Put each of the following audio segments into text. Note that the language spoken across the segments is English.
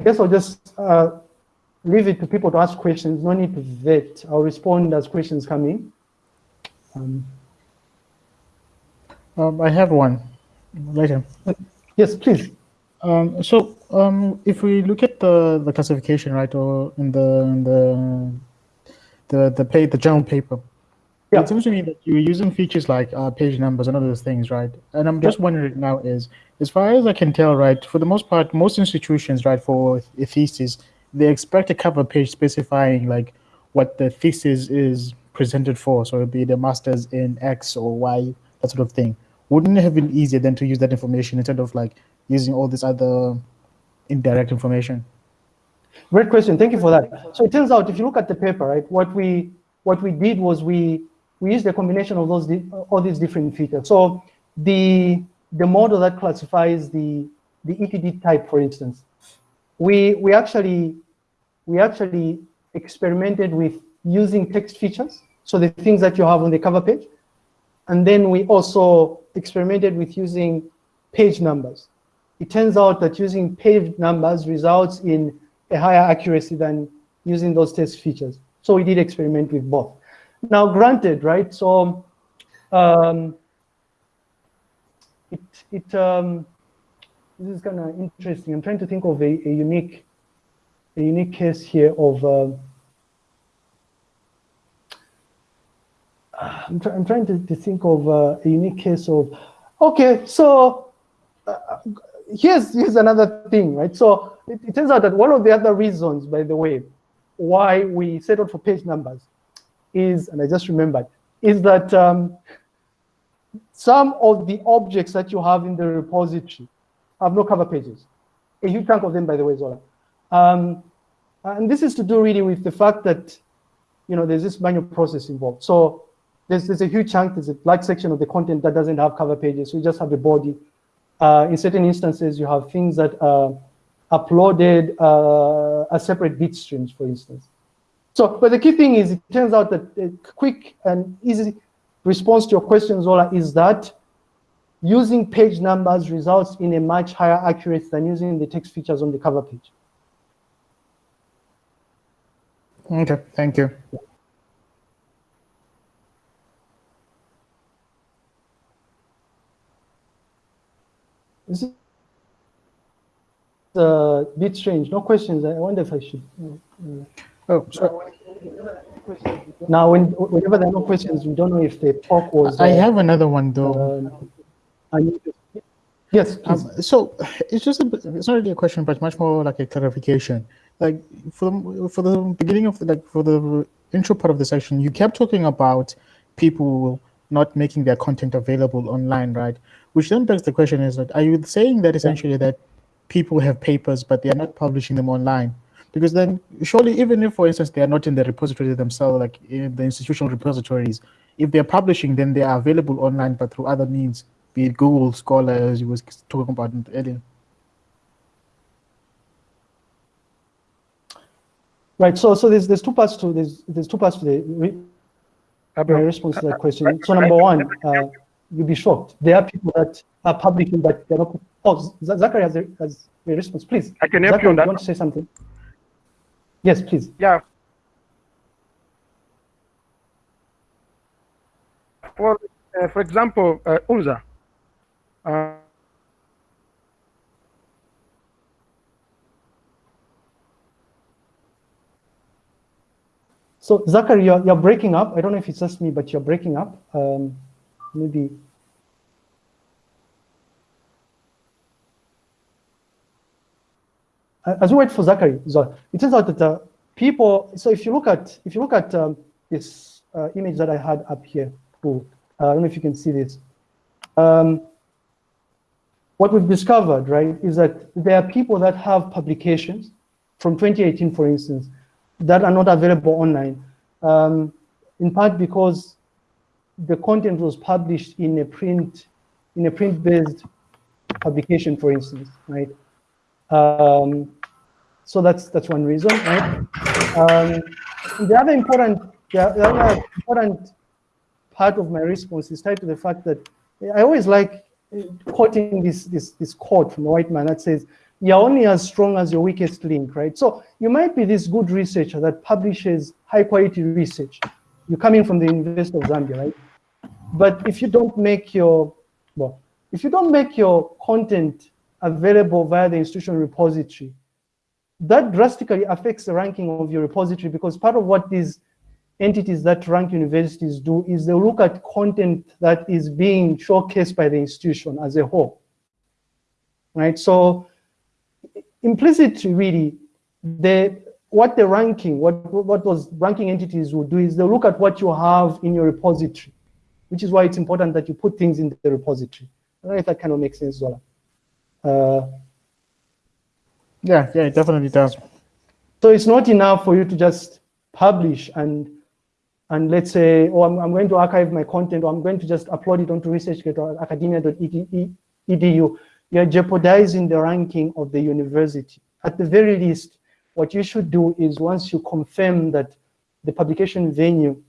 I guess I'll just uh, leave it to people to ask questions. No need to vet. I'll respond as questions come in. Um, um, I have one later. Yes, please. Um, so um, if we look at the, the classification, right, or in the in the the the pay the general paper, yeah. it seems to me that you're using features like uh, page numbers and other things, right? And I'm just yeah. wondering now is, as far as I can tell, right, for the most part, most institutions, right, for a thesis, they expect a cover page specifying like what the thesis is presented for. So it'd be the masters in X or Y, that sort of thing. Wouldn't it have been easier than to use that information instead of like using all this other indirect information? Great question. Thank you for that. So it turns out, if you look at the paper, right, what we what we did was we we used a combination of those all these different features. So the the model that classifies the the ETD type, for instance, we we actually we actually experimented with using text features, so the things that you have on the cover page, and then we also experimented with using page numbers. It turns out that using page numbers results in a higher accuracy than using those text features. So we did experiment with both. Now, granted, right? So um, it it um, this is kind of interesting. I'm trying to think of a, a unique a unique case here of. Uh, I'm, try, I'm, trying to, to think of uh, a unique case of. Okay, so uh, here's here's another thing, right? So it, it turns out that one of the other reasons, by the way, why we settled for page numbers is, and I just remembered, is that um, some of the objects that you have in the repository have no cover pages. A huge chunk of them, by the way, Zola. Um, and this is to do really with the fact that, you know, there's this manual process involved. So there's, there's a huge chunk, there's a large section of the content that doesn't have cover pages. We just have the body. Uh, in certain instances, you have things that are uploaded uh, as separate bit streams, for instance. So, but the key thing is, it turns out that a quick and easy response to your question, Zola, is that using page numbers results in a much higher accuracy than using the text features on the cover page. Okay, thank you. This is a bit strange. No questions. I wonder if I should. Uh, Oh, sorry. Now, when, whenever there are no questions, we don't know if the talk was. I uh, have another one though. Uh, yes. Um, so it's just a, it's not really a question, but much more like a clarification. Like for the, for the beginning of the, like for the intro part of the session, you kept talking about people not making their content available online, right? Which then begs the question: Is that are you saying that essentially that people have papers but they are not publishing them online? Because then, surely, even if, for instance, they are not in the repository themselves, like in the institutional repositories, if they're publishing, then they are available online, but through other means, be it Google Scholar, as you was talking about earlier. Right. So, so there's there's two parts to there's there's two parts to the re response to that question. So, number one, uh, you'll be shocked. There are people that are publishing, but they're not. Oh, Zachary has a, has a response. Please. I can help Zachary, you on that. You want to say something? Yes, please. Yeah. For, uh, for example, uh, UNZA. Uh, so, Zachary, you're, you're breaking up. I don't know if it's just me, but you're breaking up. Um, maybe as we wait for Zachary, so it turns out that uh, people. So if you look at if you look at um, this uh, image that I had up here, uh, I don't know if you can see this. Um, what we've discovered, right, is that there are people that have publications from 2018, for instance, that are not available online, um, in part because the content was published in a print in a print-based publication, for instance, right? Um, so that's that's one reason, right? Um, the other important the other important part of my response is tied to the fact that I always like uh, quoting this, this, this quote from a white man that says, you're only as strong as your weakest link, right? So you might be this good researcher that publishes high quality research. You're coming from the University of Zambia, right? But if you don't make your, well, if you don't make your content available via the institutional repository, that drastically affects the ranking of your repository because part of what these entities that rank universities do is they look at content that is being showcased by the institution as a whole, right? So implicitly, really, the what the ranking, what what those ranking entities will do is they look at what you have in your repository, which is why it's important that you put things in the repository. I don't know if that kind of makes sense, Zola. Uh, yeah, yeah, it definitely does. So it's not enough for you to just publish and and let's say, oh, I'm, I'm going to archive my content, or I'm going to just upload it onto ResearchGate or academia.edu. You're jeopardizing the ranking of the university. At the very least, what you should do is once you confirm that the publication venue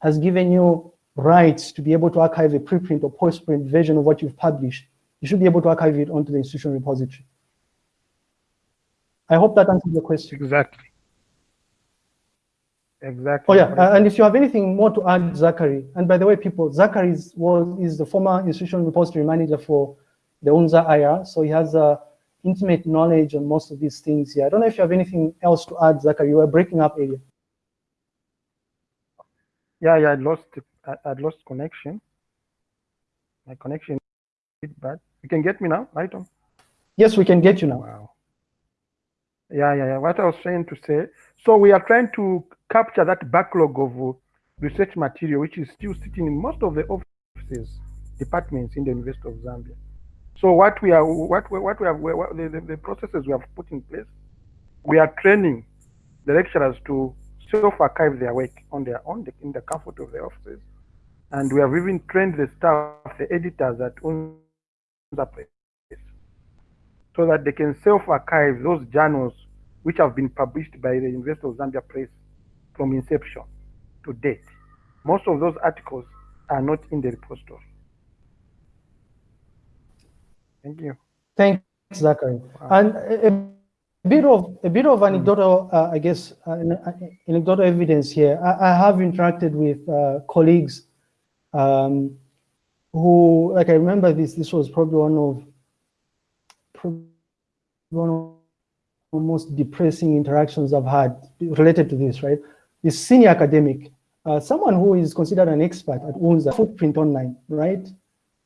has given you rights to be able to archive a preprint or postprint version of what you've published, you should be able to archive it onto the institutional repository. I hope that answers your question. Exactly. Exactly. Oh yeah, uh, and if you have anything more to add, Zachary, and by the way, people, Zachary is, was, is the former institutional repository manager for the UNZA IR, so he has uh, intimate knowledge on most of these things here. I don't know if you have anything else to add, Zachary. You were breaking up earlier. Yeah, yeah, I lost, I, I lost connection. My connection is bad. You can get me now, right on? Yes, we can get you now. Wow. Yeah, yeah, yeah. What I was trying to say. So we are trying to capture that backlog of uh, research material, which is still sitting in most of the offices, departments in the University of Zambia. So what we are, what we, what we have, what the, the, the processes we have put in place, we are training the lecturers to self-archive their work on their own in the comfort of their offices. And we have even trained the staff, the editors at UNZA Press, so that they can self-archive those journals which have been published by the University of Zambia Press from inception to date. Most of those articles are not in the repository. Thank you. Thanks, Zachary. Wow. And a, bit of a bit of anecdotal, uh, I guess, uh, anecdotal evidence here. I, I have interacted with uh, colleagues um, who, like, I remember this. This was probably one of probably one of the most depressing interactions I've had related to this. Right, this senior academic, uh, someone who is considered an expert at UNZA footprint online, right?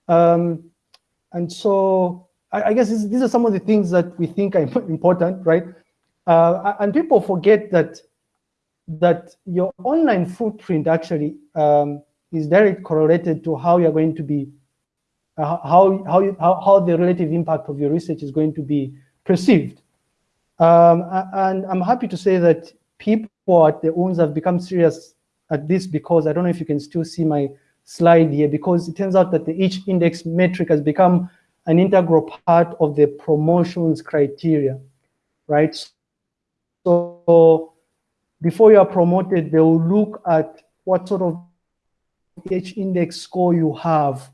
Um, and so I, I guess this, these are some of the things that we think are important, right? Uh, and people forget that that your online footprint actually um, is directly correlated to how you're going to be, uh, how, how, you, how, how the relative impact of your research is going to be perceived. Um, and I'm happy to say that people at the UNZA have become serious at this because I don't know if you can still see my slide here because it turns out that the H-index metric has become an integral part of the promotions criteria, right? So before you are promoted, they will look at what sort of H-index score you have.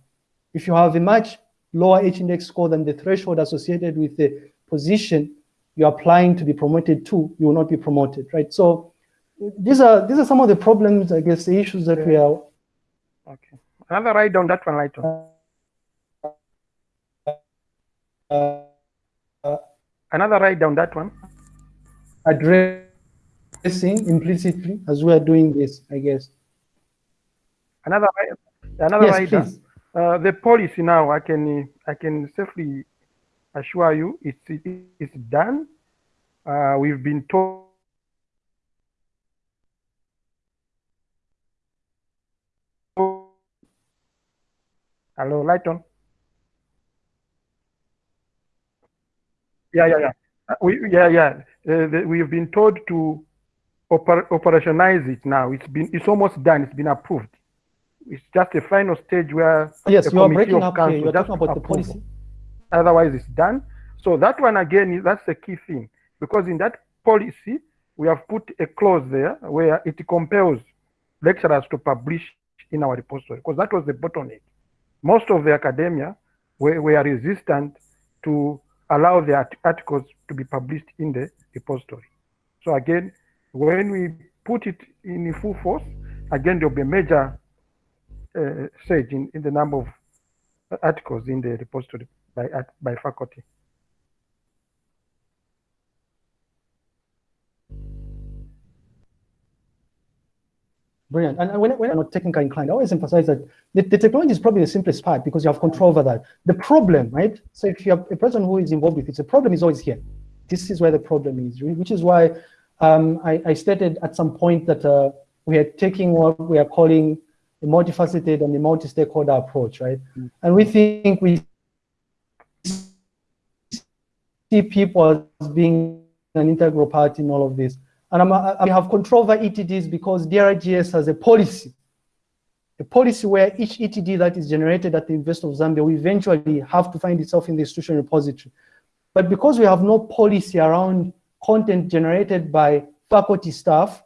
If you have a much lower H-index score than the threshold associated with the position you're applying to be promoted to, you will not be promoted, right? So these are these are some of the problems, I guess, the issues that yeah. we are Okay. Another write down that one, right on. Uh, uh, Another write down that one. Addressing implicitly as we are doing this, I guess. Another another yes, write. Uh, the policy now, I can I can safely assure you, it's it's done. Uh, we've been told Hello, Lighton. Yeah, yeah, yeah. Uh, we, yeah, yeah. Uh, the, we've been told to oper operationalize it now. It's been, it's almost done. It's been approved. It's just a final stage where yes, you are breaking up here. You're talking about the policy. Otherwise, it's done. So that one again, is that's the key thing because in that policy we have put a clause there where it compels lecturers to publish in our repository because that was the bottleneck. Most of the academia were, were resistant to allow the articles to be published in the repository. So again, when we put it in full force, again, there'll be a major uh, surge in, in the number of articles in the repository by, by faculty. Brilliant. And when, when I'm not technically inclined, I always emphasize that the, the, technology is probably the simplest part because you have control over that. The problem, right? So if you have a person who is involved with it, the problem is always here. This is where the problem is, which is why um, I, I, stated at some point that uh, we are taking what we are calling a multifaceted and a multi-stakeholder approach, right? Mm. And we think we see people as being an integral part in all of this. And I'm, I have control over ETDs because DRGS has a policy, a policy where each ETD that is generated at the University of Zambia will eventually have to find itself in the institution repository. But because we have no policy around content generated by faculty staff,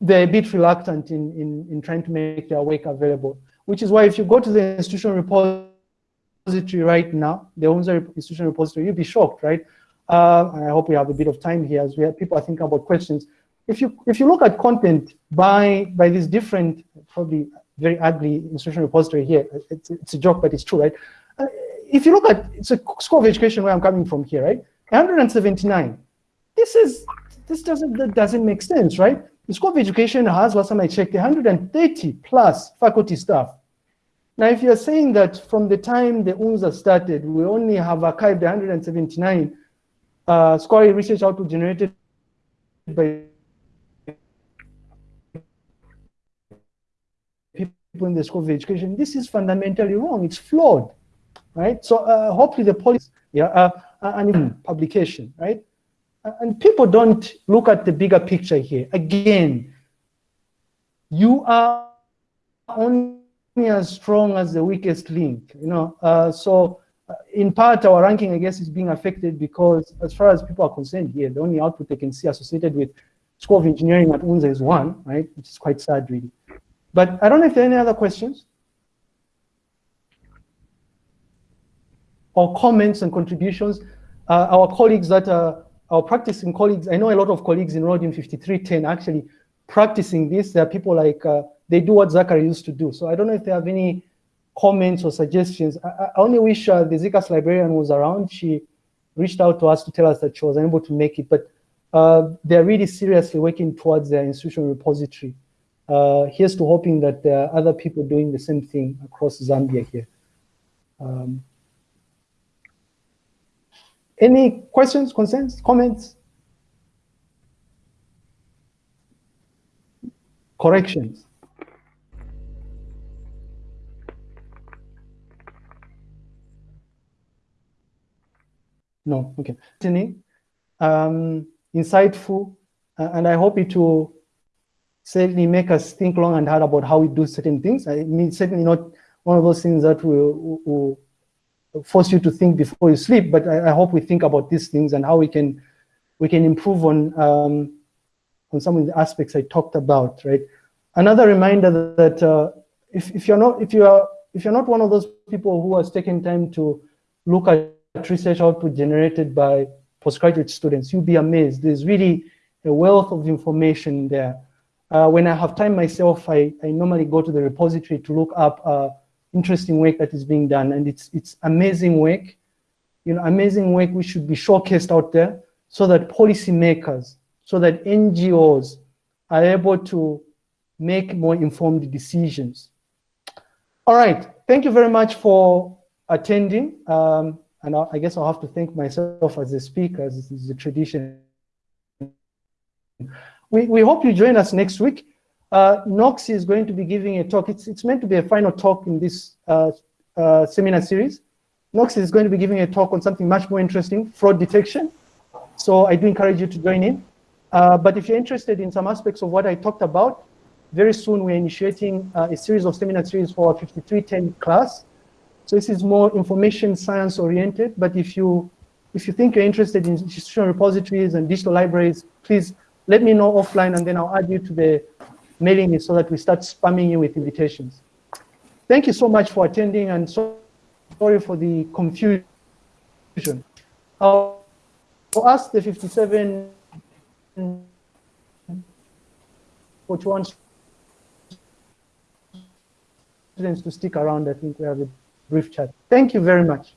they're a bit reluctant in, in, in trying to make their work available, which is why if you go to the institution repository right now, the UNZA institution repository, you'll be shocked, right? Uh, and I hope we have a bit of time here as we have, people are thinking about questions. If you if you look at content by by these different, probably very ugly institutional repository here, it's, it's a joke, but it's true, right? Uh, if you look at it's a School of Education where I'm coming from here, right? 179. This is this doesn't that doesn't make sense, right? The School of Education has, last time I checked, 130 plus faculty staff. Now, if you're saying that from the time the UNZA started, we only have archived 179 uh, scholarly research output generated by people in the School of Education, this is fundamentally wrong. It's flawed, right? So uh, hopefully the policy, yeah, uh, uh and publication, right? And people don't look at the bigger picture here. Again, you are only as strong as the weakest link, you know. Uh, so in part, our ranking, I guess, is being affected because as far as people are concerned here, the only output they can see associated with School of Engineering at UNZA is one, right? Which is quite sad, really. But I don't know if there are any other questions or comments and contributions. Uh, our colleagues that are our practicing colleagues, I know a lot of colleagues enrolled in 5310 actually practicing this. There are people like, uh, they do what Zachary used to do. So I don't know if they have any comments or suggestions. I, I only wish uh, the Zika's librarian was around. She reached out to us to tell us that she was unable to make it, but uh, they're really seriously working towards their institutional repository. Uh, here's to hoping that there are other people doing the same thing across Zambia here. Um, any questions, concerns, comments? Corrections? No, okay. Um, insightful, uh, and I hope it will certainly make us think long and hard about how we do certain things. I mean, certainly not one of those things that will, will force you to think before you sleep, but I, I, hope we think about these things and how we can we can improve on um, on some of the aspects I talked about, right? Another reminder that uh, if, if you're not if you are if you're not one of those people who has taken time to look at research output generated by postgraduate students, you'll be amazed. There's really a wealth of information there. Uh, when I have time myself, I, I normally go to the repository to look up uh, interesting work that is being done. And it's, it's amazing work, you know, amazing work which should be showcased out there so that policymakers, so that NGOs are able to make more informed decisions. All right, thank you very much for attending. Um, and I, I guess I'll have to thank myself as a speaker, as this is a tradition. We, we hope you join us next week. Uh, Knox is going to be giving a talk. It's, it's meant to be a final talk in this uh, uh, seminar series. Knox is going to be giving a talk on something much more interesting, fraud detection. So I do encourage you to join in. Uh, but if you're interested in some aspects of what I talked about, very soon we're initiating uh, a series of seminar series for our 5310 class. So this is more information science oriented, but if you if you think you're interested in institutional repositories and digital libraries, please let me know offline and then I'll add you to the mailing list so that we start spamming you with invitations. Thank you so much for attending and so, sorry for the confusion. I'll ask the 57 41 students to stick around. I think we have a brief chat. Thank you very much.